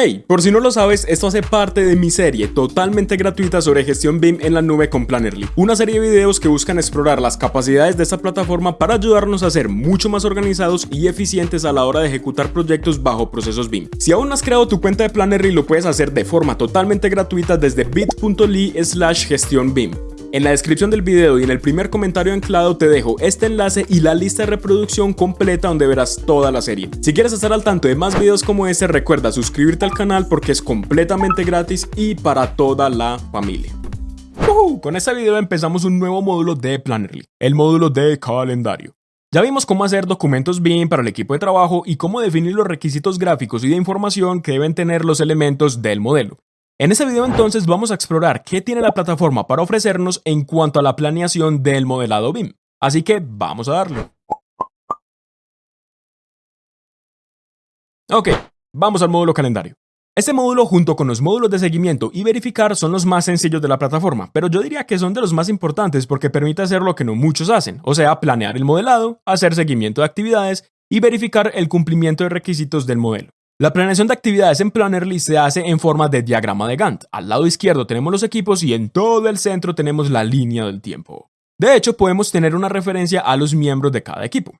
Hey, por si no lo sabes, esto hace parte de mi serie totalmente gratuita sobre gestión BIM en la nube con Plannerly, una serie de videos que buscan explorar las capacidades de esta plataforma para ayudarnos a ser mucho más organizados y eficientes a la hora de ejecutar proyectos bajo procesos BIM. Si aún no has creado tu cuenta de Plannerly, lo puedes hacer de forma totalmente gratuita desde bit.ly slash gestión BIM. En la descripción del video y en el primer comentario anclado te dejo este enlace y la lista de reproducción completa donde verás toda la serie. Si quieres estar al tanto de más videos como este, recuerda suscribirte al canal porque es completamente gratis y para toda la familia. Con este video empezamos un nuevo módulo de Plannerly, el módulo de calendario. Ya vimos cómo hacer documentos BIM para el equipo de trabajo y cómo definir los requisitos gráficos y de información que deben tener los elementos del modelo. En este video entonces vamos a explorar qué tiene la plataforma para ofrecernos en cuanto a la planeación del modelado BIM. Así que vamos a darle. Ok, vamos al módulo calendario. Este módulo junto con los módulos de seguimiento y verificar son los más sencillos de la plataforma, pero yo diría que son de los más importantes porque permite hacer lo que no muchos hacen, o sea, planear el modelado, hacer seguimiento de actividades y verificar el cumplimiento de requisitos del modelo. La planeación de actividades en Plannerly se hace en forma de diagrama de Gantt. Al lado izquierdo tenemos los equipos y en todo el centro tenemos la línea del tiempo. De hecho, podemos tener una referencia a los miembros de cada equipo.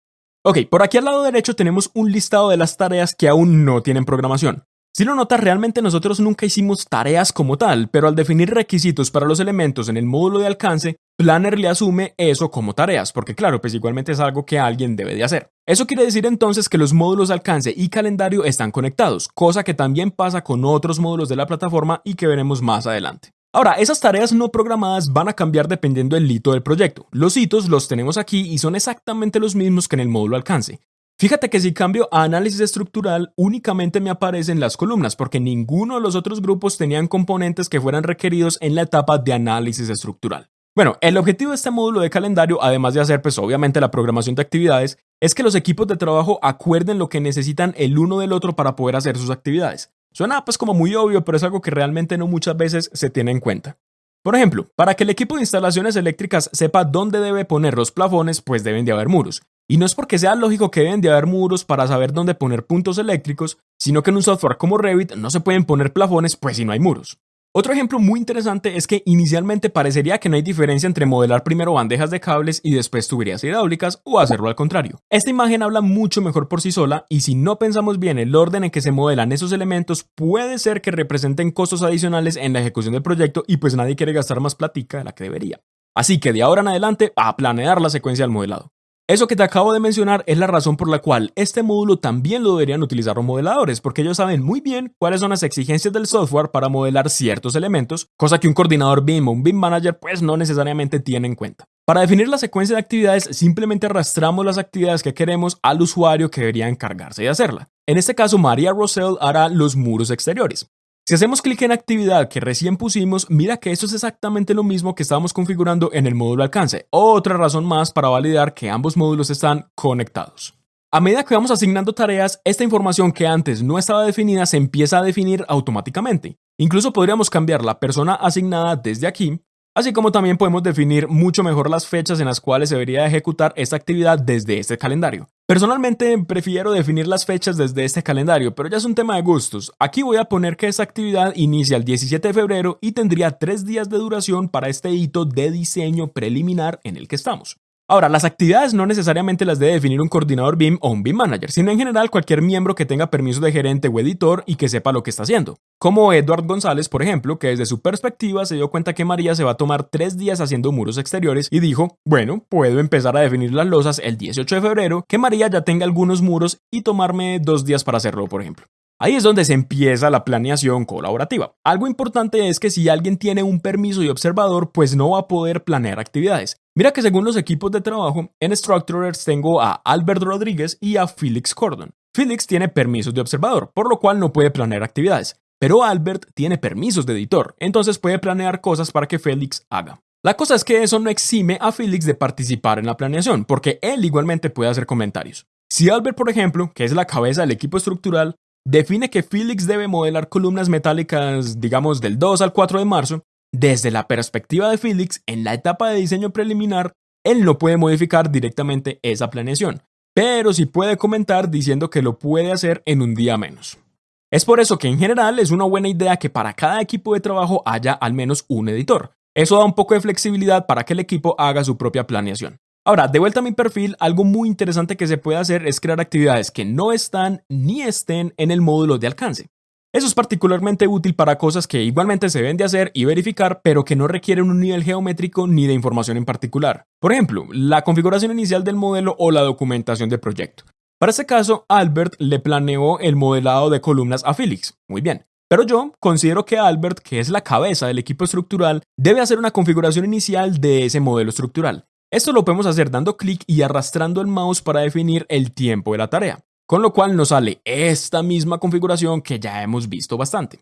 Ok, por aquí al lado derecho tenemos un listado de las tareas que aún no tienen programación. Si lo notas, realmente nosotros nunca hicimos tareas como tal, pero al definir requisitos para los elementos en el módulo de alcance, Planner le asume eso como tareas, porque claro, pues igualmente es algo que alguien debe de hacer. Eso quiere decir entonces que los módulos alcance y calendario están conectados, cosa que también pasa con otros módulos de la plataforma y que veremos más adelante. Ahora, esas tareas no programadas van a cambiar dependiendo del hito del proyecto. Los hitos los tenemos aquí y son exactamente los mismos que en el módulo alcance. Fíjate que si cambio a análisis estructural, únicamente me aparecen las columnas, porque ninguno de los otros grupos tenían componentes que fueran requeridos en la etapa de análisis estructural. Bueno, el objetivo de este módulo de calendario, además de hacer pues obviamente la programación de actividades, es que los equipos de trabajo acuerden lo que necesitan el uno del otro para poder hacer sus actividades. Suena pues como muy obvio, pero es algo que realmente no muchas veces se tiene en cuenta. Por ejemplo, para que el equipo de instalaciones eléctricas sepa dónde debe poner los plafones, pues deben de haber muros. Y no es porque sea lógico que deben de haber muros para saber dónde poner puntos eléctricos, sino que en un software como Revit no se pueden poner plafones pues si no hay muros. Otro ejemplo muy interesante es que inicialmente parecería que no hay diferencia entre modelar primero bandejas de cables y después tuberías hidráulicas o hacerlo al contrario. Esta imagen habla mucho mejor por sí sola y si no pensamos bien el orden en que se modelan esos elementos puede ser que representen costos adicionales en la ejecución del proyecto y pues nadie quiere gastar más platica de la que debería. Así que de ahora en adelante a planear la secuencia del modelado. Eso que te acabo de mencionar es la razón por la cual este módulo también lo deberían utilizar los modeladores, porque ellos saben muy bien cuáles son las exigencias del software para modelar ciertos elementos, cosa que un coordinador BIM o un BIM manager pues no necesariamente tiene en cuenta. Para definir la secuencia de actividades, simplemente arrastramos las actividades que queremos al usuario que debería encargarse de hacerla. En este caso, María Rosell hará los muros exteriores. Si hacemos clic en actividad que recién pusimos, mira que esto es exactamente lo mismo que estábamos configurando en el módulo alcance. Otra razón más para validar que ambos módulos están conectados. A medida que vamos asignando tareas, esta información que antes no estaba definida se empieza a definir automáticamente. Incluso podríamos cambiar la persona asignada desde aquí así como también podemos definir mucho mejor las fechas en las cuales se debería ejecutar esta actividad desde este calendario. Personalmente prefiero definir las fechas desde este calendario, pero ya es un tema de gustos. Aquí voy a poner que esta actividad inicia el 17 de febrero y tendría tres días de duración para este hito de diseño preliminar en el que estamos. Ahora, las actividades no necesariamente las debe definir un coordinador BIM o un BIM manager, sino en general cualquier miembro que tenga permiso de gerente o editor y que sepa lo que está haciendo. Como Edward González, por ejemplo, que desde su perspectiva se dio cuenta que María se va a tomar tres días haciendo muros exteriores y dijo, bueno, puedo empezar a definir las losas el 18 de febrero, que María ya tenga algunos muros y tomarme dos días para hacerlo, por ejemplo. Ahí es donde se empieza la planeación colaborativa. Algo importante es que si alguien tiene un permiso de observador, pues no va a poder planear actividades. Mira que según los equipos de trabajo, en Structurers tengo a Albert Rodríguez y a Felix Cordon. Felix tiene permisos de observador, por lo cual no puede planear actividades. Pero Albert tiene permisos de editor, entonces puede planear cosas para que Felix haga. La cosa es que eso no exime a Felix de participar en la planeación, porque él igualmente puede hacer comentarios. Si Albert, por ejemplo, que es la cabeza del equipo estructural, define que Felix debe modelar columnas metálicas, digamos, del 2 al 4 de marzo, desde la perspectiva de Felix, en la etapa de diseño preliminar, él no puede modificar directamente esa planeación, pero sí puede comentar diciendo que lo puede hacer en un día menos. Es por eso que en general es una buena idea que para cada equipo de trabajo haya al menos un editor. Eso da un poco de flexibilidad para que el equipo haga su propia planeación. Ahora, de vuelta a mi perfil, algo muy interesante que se puede hacer es crear actividades que no están ni estén en el módulo de alcance. Eso es particularmente útil para cosas que igualmente se deben de hacer y verificar, pero que no requieren un nivel geométrico ni de información en particular. Por ejemplo, la configuración inicial del modelo o la documentación del proyecto. Para este caso, Albert le planeó el modelado de columnas a Felix. Muy bien. Pero yo considero que Albert, que es la cabeza del equipo estructural, debe hacer una configuración inicial de ese modelo estructural. Esto lo podemos hacer dando clic y arrastrando el mouse para definir el tiempo de la tarea con lo cual nos sale esta misma configuración que ya hemos visto bastante.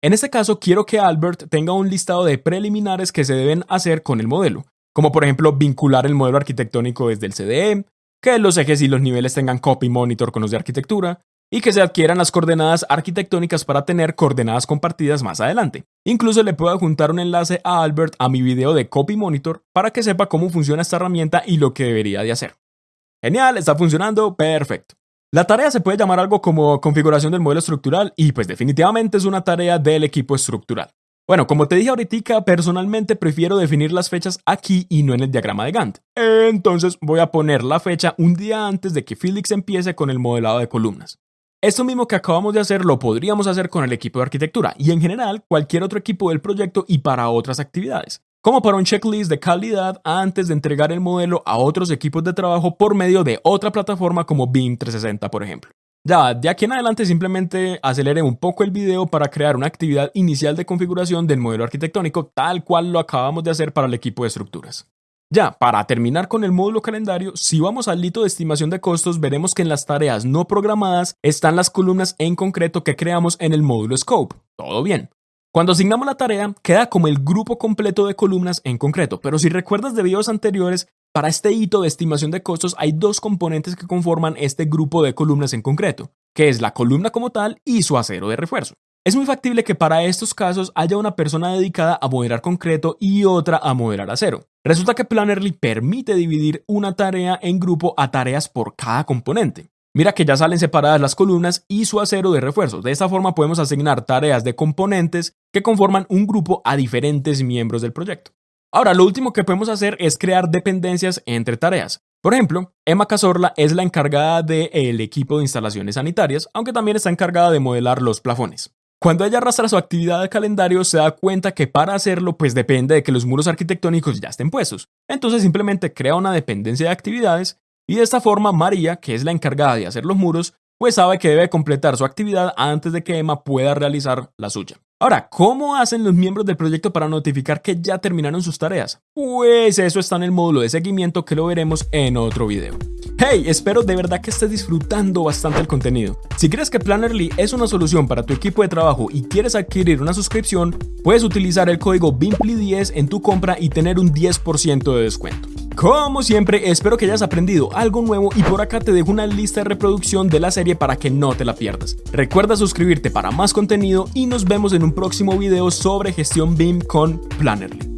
En este caso quiero que Albert tenga un listado de preliminares que se deben hacer con el modelo, como por ejemplo vincular el modelo arquitectónico desde el CDE, que los ejes y los niveles tengan copy monitor con los de arquitectura, y que se adquieran las coordenadas arquitectónicas para tener coordenadas compartidas más adelante. Incluso le puedo adjuntar un enlace a Albert a mi video de Copy Monitor para que sepa cómo funciona esta herramienta y lo que debería de hacer. Genial, está funcionando, perfecto. La tarea se puede llamar algo como configuración del modelo estructural y pues definitivamente es una tarea del equipo estructural. Bueno, como te dije ahorita, personalmente prefiero definir las fechas aquí y no en el diagrama de Gantt. Entonces voy a poner la fecha un día antes de que Felix empiece con el modelado de columnas. Esto mismo que acabamos de hacer lo podríamos hacer con el equipo de arquitectura y en general cualquier otro equipo del proyecto y para otras actividades como para un checklist de calidad antes de entregar el modelo a otros equipos de trabajo por medio de otra plataforma como BIM 360, por ejemplo. Ya, de aquí en adelante simplemente acelere un poco el video para crear una actividad inicial de configuración del modelo arquitectónico tal cual lo acabamos de hacer para el equipo de estructuras. Ya, para terminar con el módulo calendario, si vamos al hito de estimación de costos, veremos que en las tareas no programadas están las columnas en concreto que creamos en el módulo Scope. Todo bien. Cuando asignamos la tarea, queda como el grupo completo de columnas en concreto, pero si recuerdas de videos anteriores, para este hito de estimación de costos hay dos componentes que conforman este grupo de columnas en concreto, que es la columna como tal y su acero de refuerzo. Es muy factible que para estos casos haya una persona dedicada a modelar concreto y otra a modelar acero. Resulta que Plannerly permite dividir una tarea en grupo a tareas por cada componente. Mira que ya salen separadas las columnas y su acero de refuerzo. De esta forma podemos asignar tareas de componentes que conforman un grupo a diferentes miembros del proyecto. Ahora, lo último que podemos hacer es crear dependencias entre tareas. Por ejemplo, Emma Cazorla es la encargada del equipo de instalaciones sanitarias, aunque también está encargada de modelar los plafones. Cuando ella arrastra su actividad de calendario, se da cuenta que para hacerlo, pues depende de que los muros arquitectónicos ya estén puestos. Entonces simplemente crea una dependencia de actividades y de esta forma María, que es la encargada de hacer los muros, pues sabe que debe completar su actividad antes de que Emma pueda realizar la suya. Ahora, ¿cómo hacen los miembros del proyecto para notificar que ya terminaron sus tareas? Pues eso está en el módulo de seguimiento que lo veremos en otro video. Hey, espero de verdad que estés disfrutando bastante el contenido. Si crees que Plannerly es una solución para tu equipo de trabajo y quieres adquirir una suscripción, puedes utilizar el código BIMPLY10 en tu compra y tener un 10% de descuento. Como siempre, espero que hayas aprendido algo nuevo y por acá te dejo una lista de reproducción de la serie para que no te la pierdas. Recuerda suscribirte para más contenido y nos vemos en un próximo video sobre gestión BIM con Plannerly.